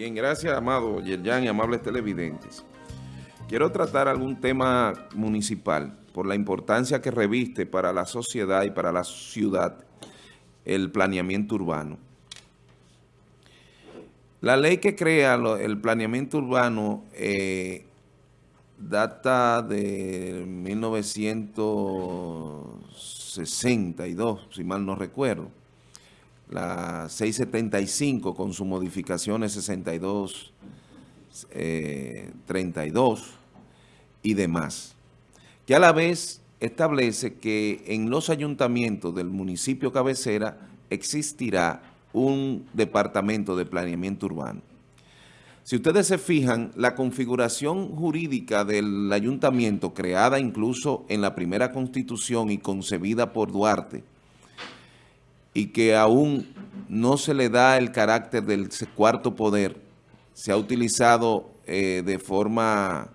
Bien, gracias, amado Yerjan y amables televidentes. Quiero tratar algún tema municipal por la importancia que reviste para la sociedad y para la ciudad el planeamiento urbano. La ley que crea el planeamiento urbano eh, data de 1962, si mal no recuerdo la 675 con sus modificaciones 62, 32 eh, y demás, que a la vez establece que en los ayuntamientos del municipio cabecera existirá un departamento de planeamiento urbano. Si ustedes se fijan, la configuración jurídica del ayuntamiento, creada incluso en la primera constitución y concebida por Duarte, y que aún no se le da el carácter del cuarto poder, se ha utilizado eh, de forma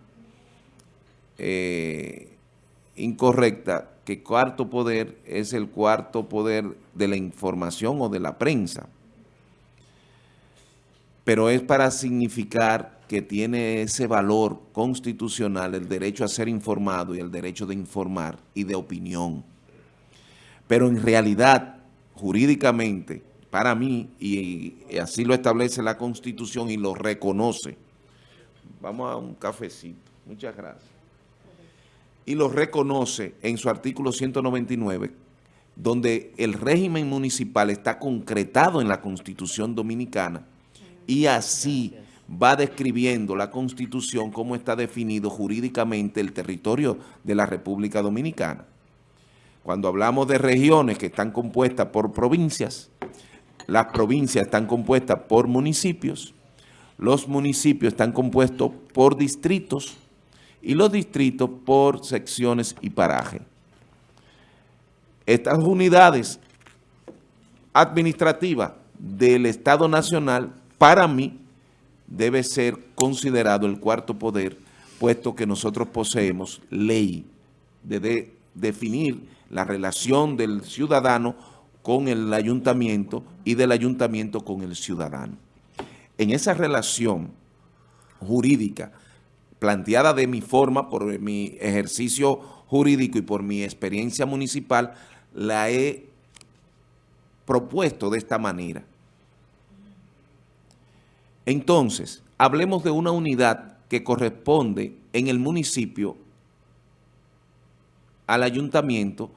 eh, incorrecta, que cuarto poder es el cuarto poder de la información o de la prensa. Pero es para significar que tiene ese valor constitucional, el derecho a ser informado y el derecho de informar y de opinión. Pero en realidad jurídicamente, para mí, y, así lo establece la Constitución y lo reconoce. Vamos a un cafecito. Muchas gracias. Y lo reconoce en su artículo 199, donde el régimen municipal está concretado en la Constitución Dominicana y así va describiendo la Constitución cómo está definido jurídicamente el territorio de la República Dominicana. Cuando hablamos de regiones que están compuestas por provincias, las provincias están compuestas por municipios, los municipios están compuestos por distritos y los distritos por secciones y parajes. Estas unidades administrativas del Estado Nacional, para mí, debe ser considerado el cuarto poder, puesto que nosotros poseemos ley de definir la relación del ciudadano con el ayuntamiento y del ayuntamiento con el ciudadano. En esa relación jurídica planteada de mi forma, por mi ejercicio jurídico y por mi experiencia municipal, la he propuesto de esta manera. Entonces, hablemos de una unidad que corresponde en el municipio al ayuntamiento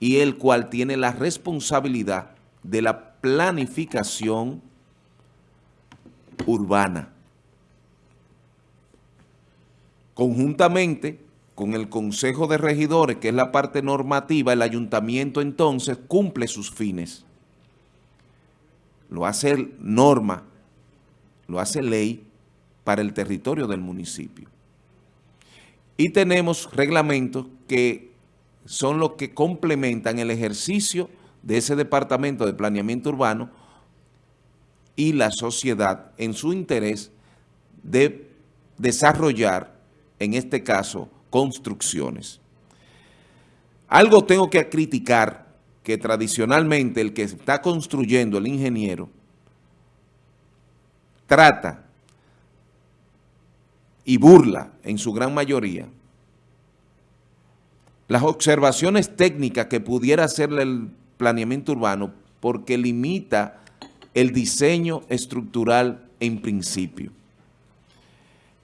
y el cual tiene la responsabilidad de la planificación urbana. Conjuntamente con el Consejo de Regidores, que es la parte normativa, el ayuntamiento entonces cumple sus fines. Lo hace norma, lo hace ley para el territorio del municipio. Y tenemos reglamentos que son los que complementan el ejercicio de ese departamento de planeamiento urbano y la sociedad en su interés de desarrollar, en este caso, construcciones. Algo tengo que criticar que tradicionalmente el que está construyendo, el ingeniero, trata y burla en su gran mayoría las observaciones técnicas que pudiera hacerle el planeamiento urbano porque limita el diseño estructural en principio.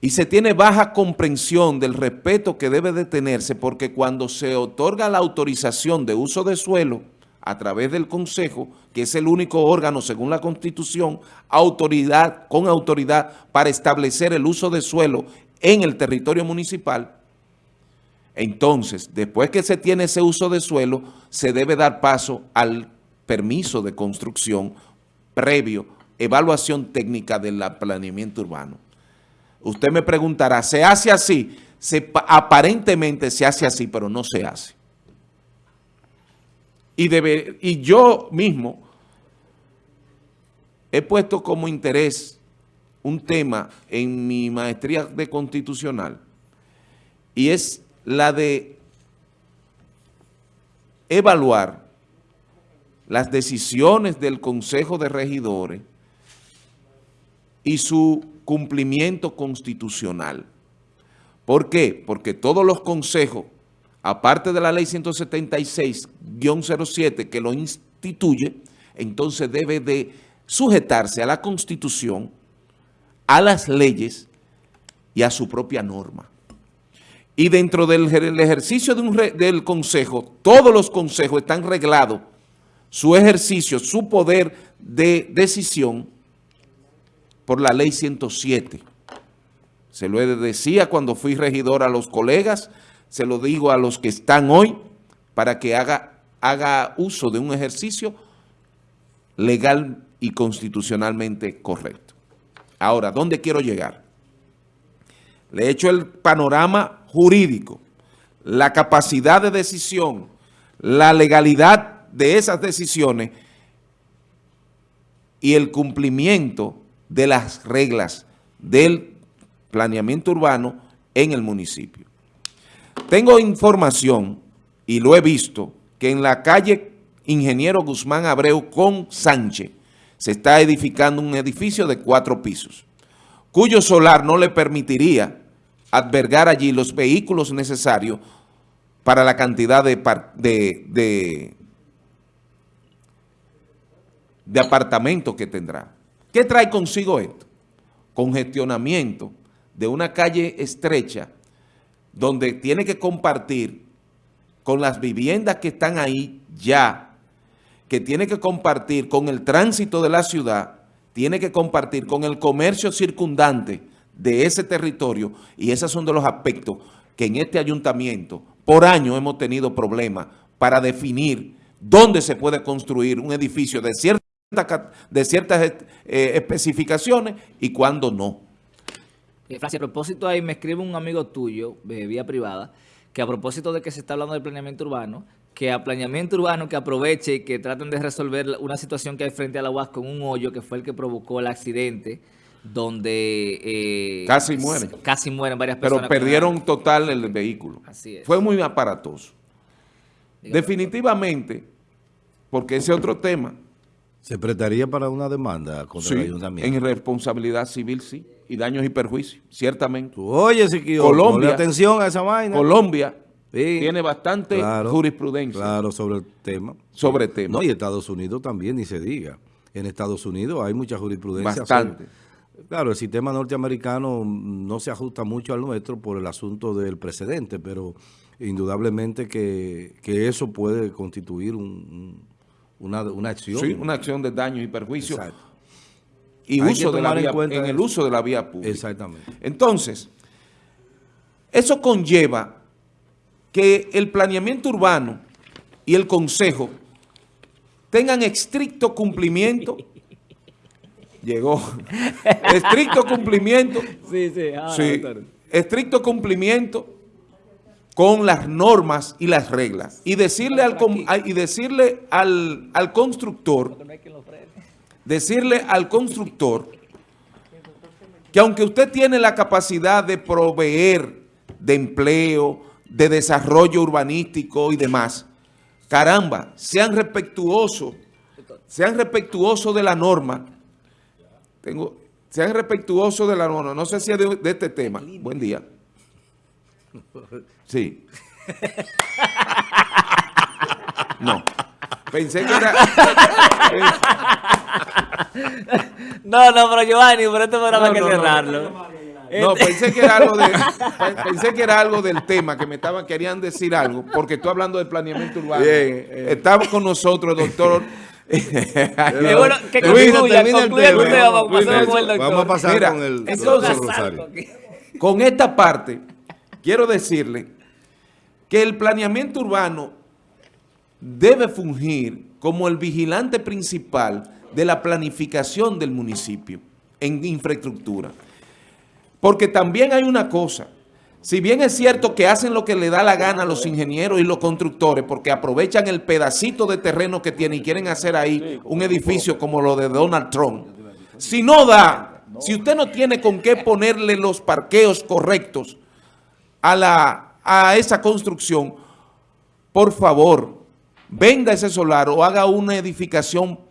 Y se tiene baja comprensión del respeto que debe de tenerse porque cuando se otorga la autorización de uso de suelo a través del Consejo, que es el único órgano según la Constitución, autoridad con autoridad para establecer el uso de suelo en el territorio municipal, entonces, después que se tiene ese uso de suelo, se debe dar paso al permiso de construcción previo, evaluación técnica del planeamiento urbano. Usted me preguntará, ¿se hace así? Aparentemente se hace así, pero no se hace. Y, y yo mismo he puesto como interés un tema en mi maestría de constitucional y es la de evaluar las decisiones del Consejo de Regidores y su cumplimiento constitucional. ¿Por qué? Porque todos los consejos, aparte de la ley 176-07 que lo instituye, entonces debe de sujetarse a la Constitución, a las leyes y a su propia norma. Y dentro del ejercicio del Consejo, todos los consejos están reglados, su ejercicio, su poder de decisión por la ley 107. Se lo decía cuando fui regidor a los colegas, se lo digo a los que están hoy, para que haga, haga uso de un ejercicio legal y constitucionalmente correcto. Ahora, ¿dónde quiero llegar? Le he hecho el panorama jurídico, la capacidad de decisión, la legalidad de esas decisiones y el cumplimiento de las reglas del planeamiento urbano en el municipio. Tengo información, y lo he visto, que en la calle Ingeniero Guzmán Abreu con Sánchez, se está edificando un edificio de cuatro pisos, cuyo solar no le permitiría albergar allí los vehículos necesarios para la cantidad de, de, de, apartamentos que tendrá. ¿Qué trae consigo esto? Congestionamiento de una calle estrecha donde tiene que compartir con las viviendas que están ahí ya que tiene que compartir con el tránsito de la ciudad, tiene que compartir con el comercio circundante de ese territorio y esos son de los aspectos que en este ayuntamiento por año hemos tenido problemas para definir dónde se puede construir un edificio de, de ciertas eh, especificaciones y cuándo no. Eh, a propósito ahí me escribe un amigo tuyo, de vía privada, que a propósito de que se está hablando del planeamiento urbano, que a planeamiento urbano que aproveche y que traten de resolver una situación que hay frente a la UAS con un hoyo que fue el que provocó el accidente donde... Eh, casi mueren. Casi mueren varias personas. Pero perdieron total el vehículo. Así es. Fue muy aparatoso. Definitivamente, porque ese otro tema... ¿Se prestaría para una demanda contra el ayuntamiento? en responsabilidad civil, sí. Y daños y perjuicios, ciertamente. oye, Colombia, atención a esa vaina. Colombia tiene bastante jurisprudencia. Claro, sobre el tema. Sobre el tema. No, y Estados Unidos también, ni se diga. En Estados Unidos hay mucha jurisprudencia. Bastante. Claro, el sistema norteamericano no se ajusta mucho al nuestro por el asunto del precedente, pero indudablemente que, eso puede constituir una, acción. Sí, una acción de daño y perjuicio. Y uso de la vía, en el uso de la vía pública. Exactamente. Entonces, eso conlleva que el planeamiento urbano y el consejo tengan estricto cumplimiento. Llegó. estricto cumplimiento. Sí, sí. Ah, estricto cumplimiento con las normas y las reglas. Y decirle al, y decirle al, al constructor, decirle al constructor que aunque usted tiene la capacidad de proveer de empleo, de desarrollo urbanístico y demás. Caramba, sean respetuosos, sean respetuosos de la norma. Tengo, sean respetuosos de la norma. No sé si es de, este tema. Buen día. Sí. No. Pensé que era... no, no, pero Giovanni, pero esto no, que cerrarlo. No, este- pensé que era algo de, pensé que era algo del tema, que me estaban, querían decir algo, porque estoy hablando de planeamiento urbano. Bien, Estamos con nosotros, doctor. Bueno, que concluya, concluya el tema, vamos, vamos a pasar Mira, con el entonces, Con esta parte, quiero decirle que el planeamiento urbano debe fungir como el vigilante principal de la planificación del municipio en infraestructura. Porque también hay una cosa, si bien es cierto que hacen lo que le da la gana a los ingenieros y los constructores porque aprovechan el pedacito de terreno que tienen y quieren hacer ahí un edificio como lo de Donald Trump, si no da, si usted no tiene con qué ponerle los parqueos correctos a, la, a esa construcción, por favor, venda ese solar o haga una edificación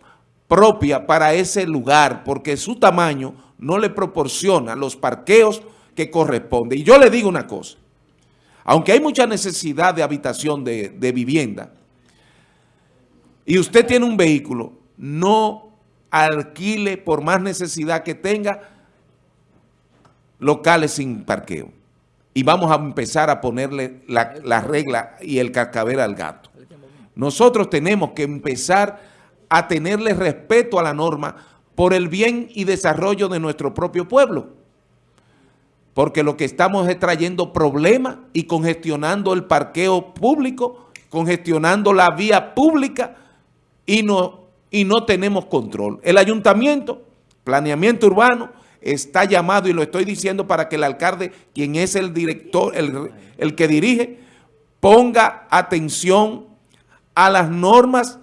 propia para ese lugar porque su tamaño no le proporciona los parqueos que corresponden. Y yo le digo una cosa, aunque hay mucha necesidad de habitación de, de vivienda, y usted tiene un vehículo, no alquile por más necesidad que tenga locales sin parqueo. Y vamos a empezar a ponerle la, la regla y el cascabel al gato. Nosotros tenemos que empezar a tenerle respeto a la norma por el bien y desarrollo de nuestro propio pueblo. Porque lo que estamos es trayendo problemas y congestionando el parqueo público, congestionando la vía pública y no, y no tenemos control. El ayuntamiento, planeamiento urbano, está llamado, y lo estoy diciendo para que el alcalde, quien es el director, el, el que dirige, ponga atención a las normas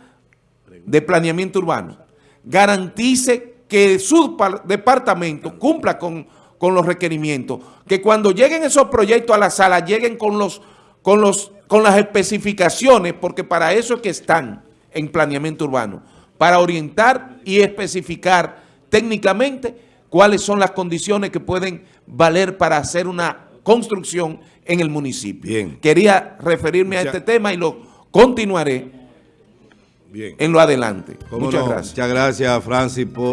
de planeamiento urbano. Garantice que su departamento cumpla con, con, los requerimientos. Que cuando lleguen esos proyectos a la sala, lleguen con, los, con, los, con las especificaciones, porque para eso es que están en planeamiento urbano, para orientar y especificar técnicamente cuáles son las condiciones que pueden valer para hacer una construcción en el municipio. Bien. Quería referirme a este tema y lo continuaré Bien. en lo adelante. ¿Cómo Muchas no? gracias. Muchas gracias, Francis, por...